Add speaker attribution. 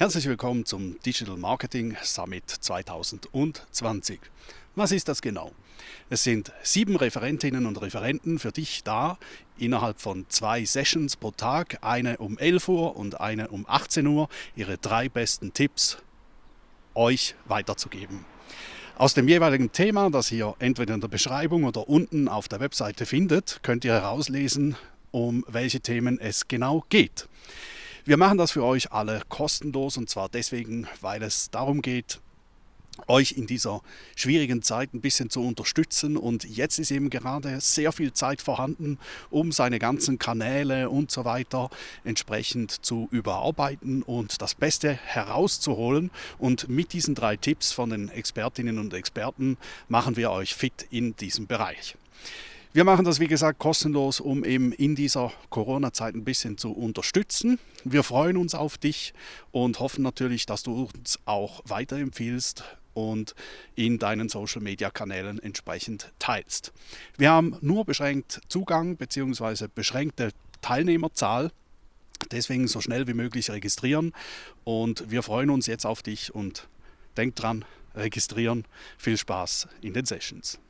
Speaker 1: Herzlich willkommen zum Digital Marketing Summit 2020. Was ist das genau? Es sind sieben Referentinnen und Referenten für dich da, innerhalb von zwei Sessions pro Tag, eine um 11 Uhr und eine um 18 Uhr, ihre drei besten Tipps euch weiterzugeben. Aus dem jeweiligen Thema, das ihr entweder in der Beschreibung oder unten auf der Webseite findet, könnt ihr herauslesen, um welche Themen es genau geht. Wir machen das für euch alle kostenlos und zwar deswegen, weil es darum geht, euch in dieser schwierigen Zeit ein bisschen zu unterstützen und jetzt ist eben gerade sehr viel Zeit vorhanden, um seine ganzen Kanäle und so weiter entsprechend zu überarbeiten und das Beste herauszuholen und mit diesen drei Tipps von den Expertinnen und Experten machen wir euch fit in diesem Bereich. Wir machen das, wie gesagt, kostenlos, um eben in dieser Corona-Zeit ein bisschen zu unterstützen. Wir freuen uns auf dich und hoffen natürlich, dass du uns auch weiterempfiehlst und in deinen Social-Media-Kanälen entsprechend teilst. Wir haben nur beschränkt Zugang bzw. beschränkte Teilnehmerzahl. Deswegen so schnell wie möglich registrieren und wir freuen uns jetzt auf dich und denk dran, registrieren. Viel Spaß in den Sessions.